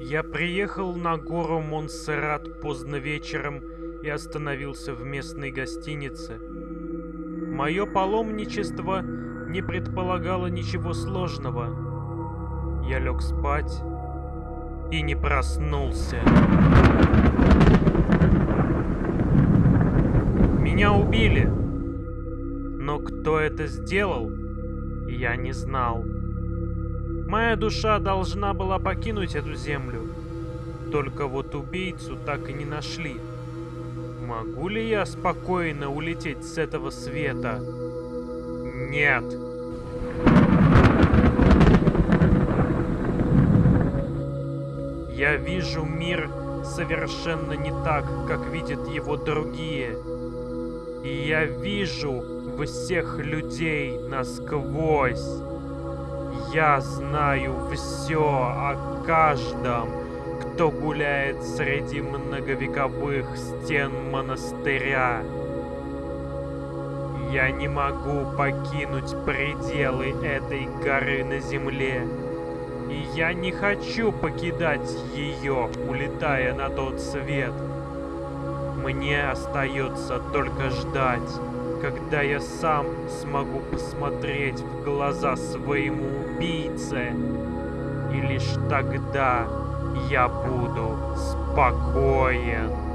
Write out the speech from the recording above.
Я приехал на гору Монсеррат поздно вечером и остановился в местной гостинице. Мое паломничество не предполагало ничего сложного. Я лег спать и не проснулся. Меня убили. Кто это сделал, я не знал. Моя душа должна была покинуть эту землю. Только вот убийцу так и не нашли. Могу ли я спокойно улететь с этого света? Нет. Я вижу мир совершенно не так, как видят его другие. И я вижу всех людей насквозь. Я знаю все о каждом, кто гуляет среди многовековых стен монастыря. Я не могу покинуть пределы этой горы на земле. И я не хочу покидать ее, улетая на тот свет. Мне остается только ждать когда я сам смогу посмотреть в глаза своему убийце. И лишь тогда я буду спокоен.